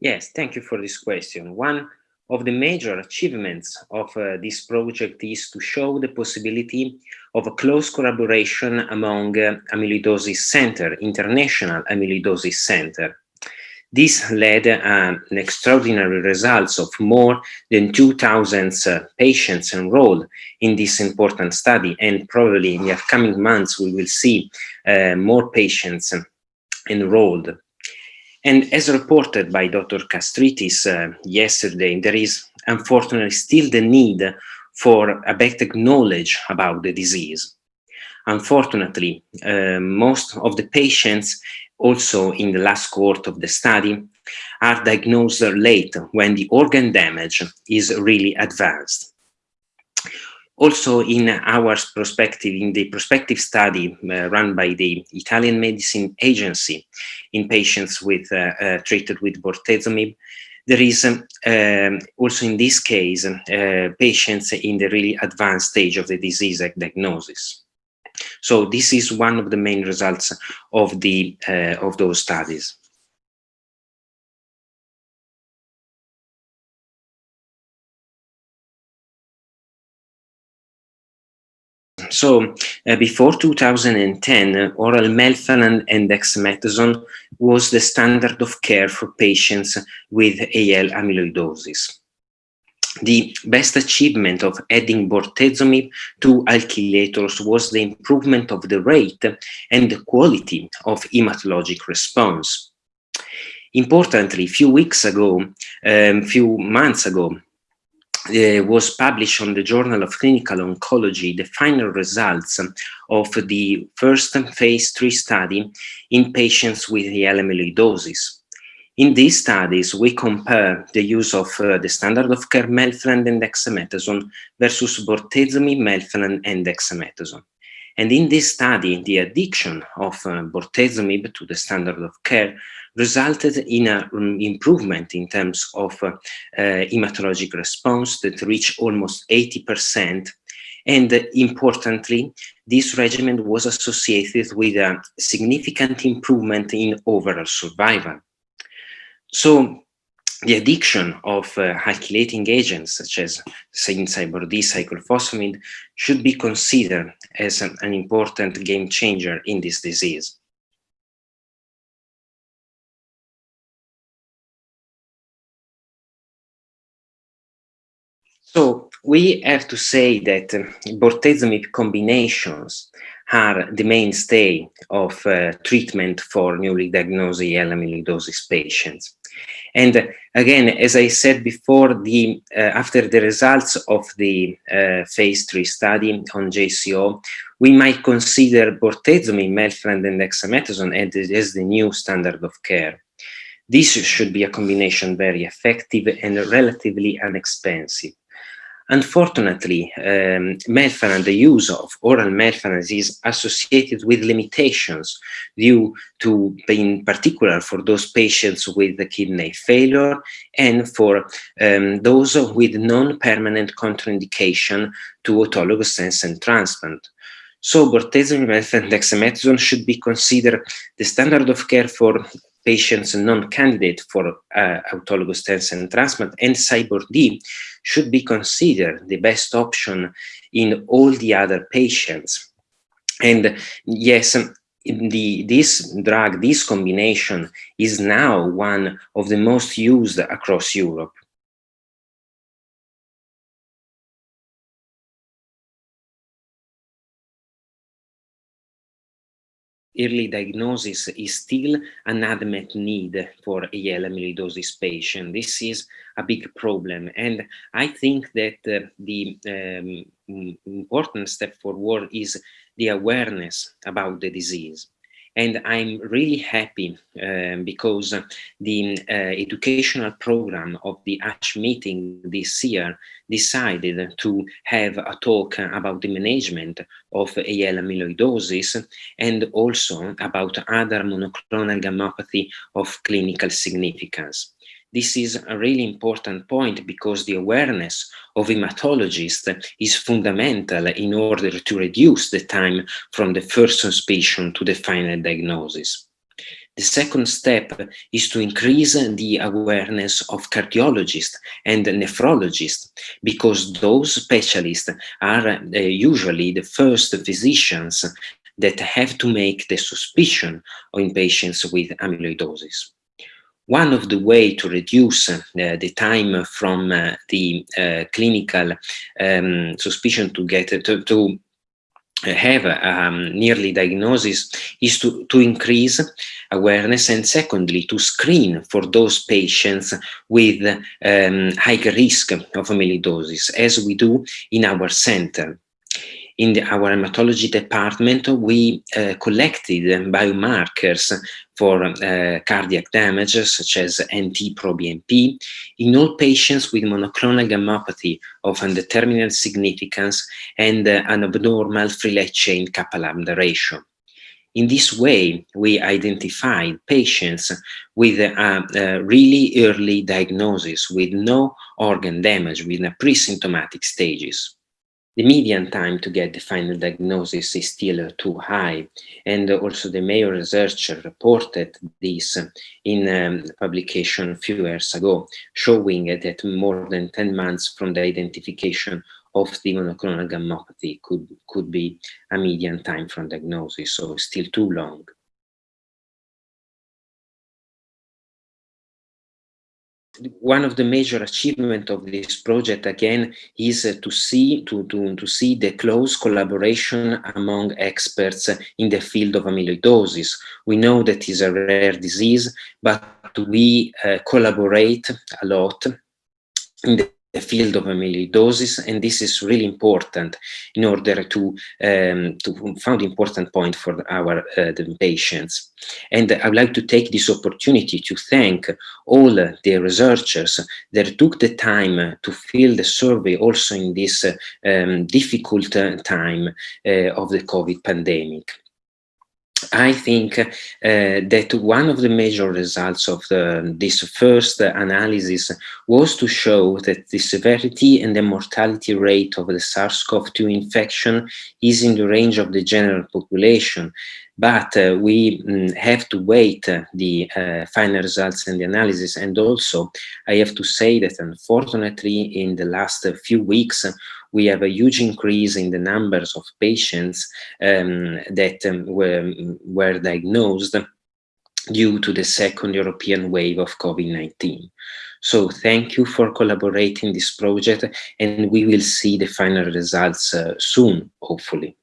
Yes, thank you for this question. One of the major achievements of uh, this project is to show the possibility of a close collaboration among uh, amyloidosis center, international amyloidosis center. This led uh, an extraordinary results of more than 2,000 uh, patients enrolled in this important study. And probably in the upcoming months, we will see uh, more patients enrolled. And as reported by Dr. Kastritis uh, yesterday, there is unfortunately still the need for a better knowledge about the disease. Unfortunately, uh, most of the patients also in the last cohort of the study are diagnosed late when the organ damage is really advanced. Also in our perspective, in the prospective study uh, run by the Italian Medicine Agency in patients with uh, uh, treated with bortezomib, there is um, um, also in this case uh, patients in the really advanced stage of the disease diagnosis. So this is one of the main results of the uh, of those studies. So uh, before 2010, uh, oral melphalan and dexamethasone was the standard of care for patients with AL amyloidosis. The best achievement of adding bortezomib to alkylators was the improvement of the rate and the quality of hematologic response. Importantly, few weeks ago, um, few months ago, uh, was published on the Journal of Clinical Oncology the final results of the first phase three study in patients with AL amyloidosis. In these studies, we compare the use of uh, the standard of care melphalan and dexamethasone versus bortezomib, melphalan, and dexamethasone. And in this study, the addiction of uh, bortezomib to the standard of care resulted in an um, improvement in terms of uh, uh, hematologic response that reached almost 80%. And uh, importantly, this regimen was associated with a significant improvement in overall survival. So the addiction of uh, alkylating agents such as Cybor-D, cyclophosphamide should be considered as an, an important game changer in this disease. So we have to say that uh, bortezomib combinations are the mainstay of uh, treatment for newly diagnosed amyloidosis patients. And again, as I said before, the uh, after the results of the uh, phase three study on JCO, we might consider bortezomib, melphalan, and dexamethasone as the new standard of care. This should be a combination very effective and relatively inexpensive. Unfortunately, um, melphalan, the use of oral melphalan is associated with limitations due to, in particular, for those patients with the kidney failure and for um, those with non-permanent contraindication to autologous stem cell transplant. So bortezomib and dexamethasone should be considered the standard of care for patients non-candidate for uh, autologous stem cell transplant and Cybor-D should be considered the best option in all the other patients. And yes, the, this drug, this combination is now one of the most used across Europe. Early diagnosis is still an unmet need for AL amyloidosis patient. This is a big problem. And I think that uh, the um, important step forward is the awareness about the disease. And I'm really happy um, because the uh, educational program of the ASH meeting this year decided to have a talk about the management of AL amyloidosis and also about other monoclonal gammopathy of clinical significance. This is a really important point because the awareness of hematologists is fundamental in order to reduce the time from the first suspicion to the final diagnosis. The second step is to increase the awareness of cardiologists and nephrologists, because those specialists are uh, usually the first physicians that have to make the suspicion in patients with amyloidosis. One of the way to reduce uh, the time from uh, the uh, clinical um, suspicion to get to, to have um, nearly diagnosis is to, to increase awareness and secondly to screen for those patients with um, high risk of amyloidosis as we do in our center in the, our hematology department, we uh, collected biomarkers for uh, cardiac damage, such as NT-proBNP, in all patients with monoclonal gammopathy of undetermined significance and uh, an abnormal free chain kappa-lambda ratio. In this way, we identified patients with a, a, really early diagnosis with no organ damage, with a pre-symptomatic stages the median time to get the final diagnosis is still too high. And also the Mayo researcher reported this in um, publication a few years ago, showing that more than 10 months from the identification of the monoclonal gammopathy could, could be a median time from diagnosis, so still too long. One of the major achievements of this project again is uh, to see to, to, to see the close collaboration among experts in the field of amyloidosis. We know that is a rare disease, but we uh, collaborate a lot in the the field of amyloidosis, and this is really important in order to um, to found important point for our uh, patients. And I would like to take this opportunity to thank all the researchers that took the time to fill the survey also in this um, difficult time uh, of the COVID pandemic. I think uh, that one of the major results of the, this first analysis was to show that the severity and the mortality rate of the SARS-CoV-2 infection is in the range of the general population. But uh, we mm, have to wait uh, the uh, final results and the analysis. And also, I have to say that unfortunately, in the last few weeks, we have a huge increase in the numbers of patients um, that um, were, were diagnosed due to the second European wave of COVID-19. So thank you for collaborating this project and we will see the final results uh, soon, hopefully.